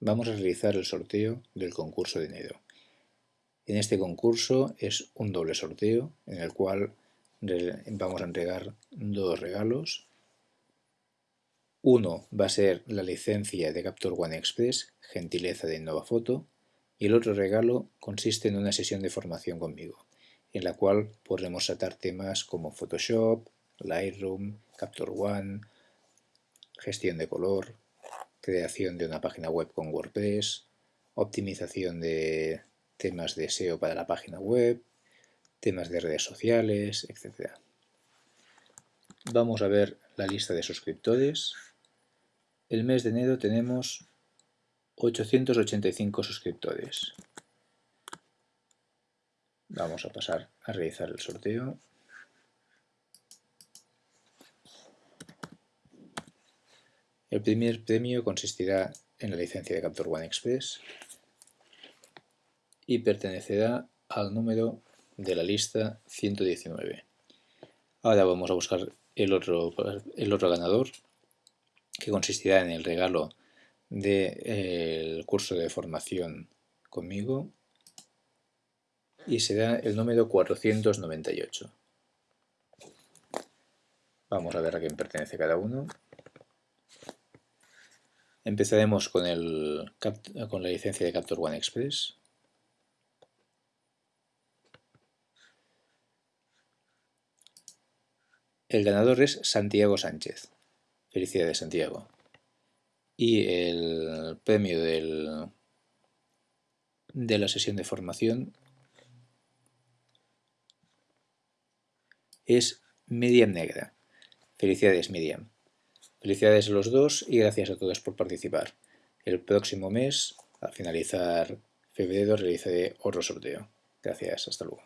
vamos a realizar el sorteo del concurso de enero. En este concurso es un doble sorteo en el cual vamos a entregar dos regalos. Uno va a ser la licencia de Capture One Express, gentileza de Foto, y el otro regalo consiste en una sesión de formación conmigo, en la cual podremos tratar temas como Photoshop, Lightroom, Capture One, gestión de color, creación de una página web con WordPress, optimización de temas de SEO para la página web, temas de redes sociales, etc. Vamos a ver la lista de suscriptores. El mes de enero tenemos 885 suscriptores. Vamos a pasar a realizar el sorteo. El primer premio consistirá en la licencia de Capture One Express y pertenecerá al número de la lista 119. Ahora vamos a buscar el otro, ganador, que consistirá en el regalo del curso de formación conmigo y será el número 498. Vamos a ver a quién pertenece cada uno. Empezaremos con, el, con la licencia de Capture One Express. El ganador es Santiago Sánchez. Felicidades, Santiago. Y el premio del, de la sesión de formación es Miriam Negra. Felicidades, Miriam. Felicidades a los dos y gracias a todos por participar. El próximo mes, al finalizar febrero, realizaré otro sorteo. Gracias, hasta luego.